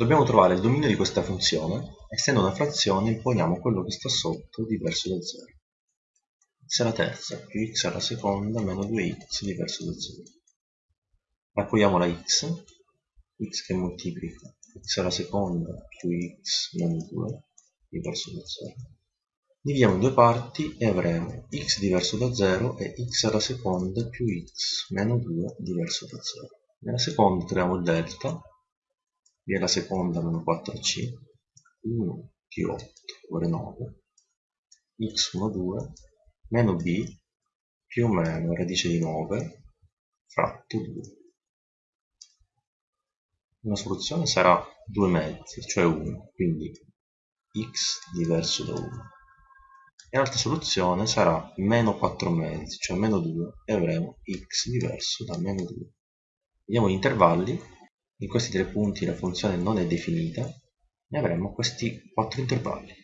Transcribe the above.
Dobbiamo trovare il dominio di questa funzione, essendo una frazione imponiamo quello che sta sotto diverso da 0. x alla terza più x alla seconda meno 2x diverso da 0. Raccogliamo la x, x che moltiplica x alla seconda più x meno 2 diverso da 0. Dividiamo in due parti e avremo x diverso da 0 e x alla seconda più x meno 2 diverso da 0. Nella seconda troviamo il delta e la seconda meno 4c 1 più 8 uguale 9 x1 2 meno b più o meno radice di 9 fratto 2 una soluzione sarà 2 mezzi cioè 1 quindi x diverso da 1 e l'altra soluzione sarà meno 4 mezzi cioè meno 2 e avremo x diverso da meno 2 vediamo gli intervalli in questi tre punti la funzione non è definita e avremo questi quattro intervalli